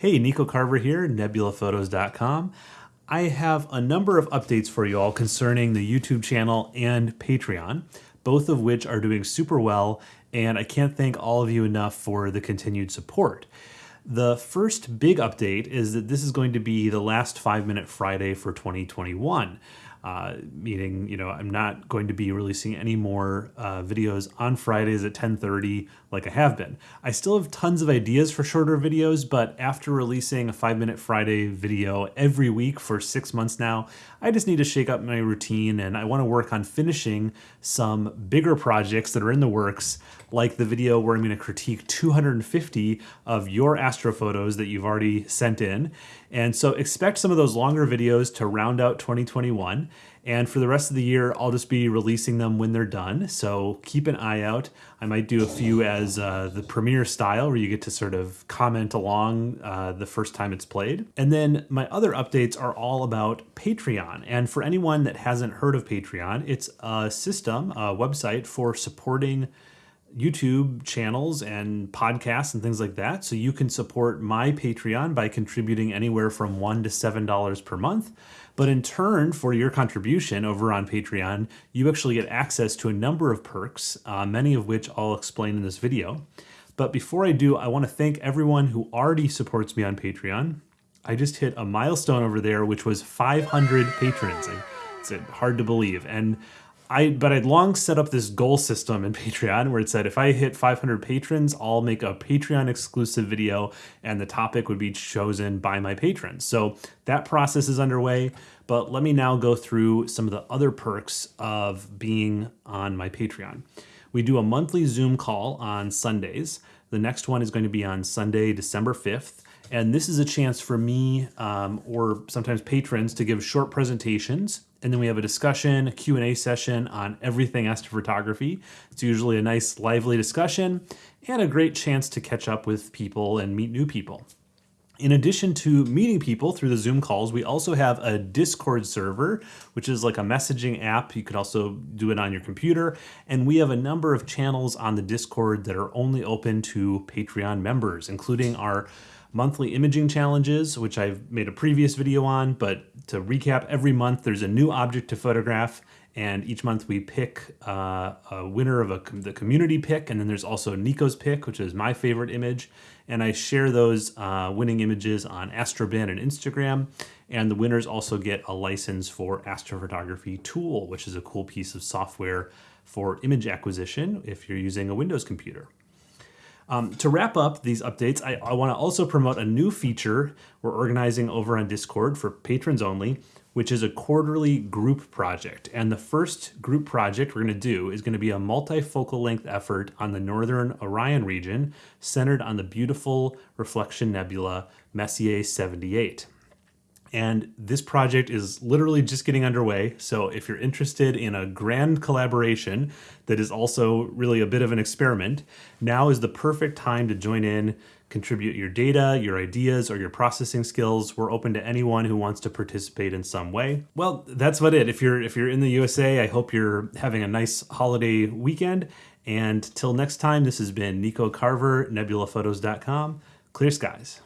Hey, Nico Carver here, nebulaphotos.com. I have a number of updates for you all concerning the YouTube channel and Patreon, both of which are doing super well, and I can't thank all of you enough for the continued support. The first big update is that this is going to be the last 5 Minute Friday for 2021 uh, meaning you know I'm not going to be releasing any more uh, videos on Fridays at 10:30 like I have been. I still have tons of ideas for shorter videos, but after releasing a five minute Friday video every week for six months now, I just need to shake up my routine and I want to work on finishing some bigger projects that are in the works, like the video where I'm going to critique 250 of your astrophotos that you've already sent in. And so expect some of those longer videos to round out 2021. And for the rest of the year, I'll just be releasing them when they're done. So keep an eye out. I might do a few as uh, the premiere style where you get to sort of comment along uh, the first time it's played. And then my other updates are all about Patreon. And for anyone that hasn't heard of Patreon, it's a system, a website for supporting YouTube channels and podcasts and things like that. So you can support my Patreon by contributing anywhere from one to seven dollars per month. But in turn, for your contribution over on Patreon, you actually get access to a number of perks, uh, many of which I'll explain in this video. But before I do, I want to thank everyone who already supports me on Patreon. I just hit a milestone over there, which was 500 patrons. It's hard to believe. And I but I'd long set up this goal system in Patreon where it said if I hit 500 patrons, I'll make a Patreon exclusive video and the topic would be chosen by my patrons. So that process is underway, but let me now go through some of the other perks of being on my Patreon. We do a monthly Zoom call on Sundays. The next one is going to be on Sunday, December 5th. And this is a chance for me um, or sometimes patrons to give short presentations. And then we have a discussion, a Q&A session on everything astrophotography. It's usually a nice lively discussion and a great chance to catch up with people and meet new people. In addition to meeting people through the Zoom calls, we also have a Discord server, which is like a messaging app. You could also do it on your computer. And we have a number of channels on the Discord that are only open to Patreon members, including our monthly imaging challenges, which I've made a previous video on, but to recap, every month there's a new object to photograph, and each month we pick uh, a winner of a, the community pick, and then there's also Nico's pick, which is my favorite image, and I share those uh, winning images on Astrobin and Instagram, and the winners also get a license for Astrophotography Tool, which is a cool piece of software for image acquisition if you're using a Windows computer. Um, to wrap up these updates, I, I want to also promote a new feature we're organizing over on Discord for patrons only, which is a quarterly group project. And the first group project we're going to do is going to be a multifocal length effort on the Northern Orion region, centered on the beautiful reflection nebula Messier 78. And this project is literally just getting underway. So if you're interested in a grand collaboration that is also really a bit of an experiment, now is the perfect time to join in, contribute your data, your ideas, or your processing skills. We're open to anyone who wants to participate in some way. Well, that's about it. If you're if you're in the USA, I hope you're having a nice holiday weekend. And till next time, this has been Nico Carver, nebulaphotos.com. Clear skies.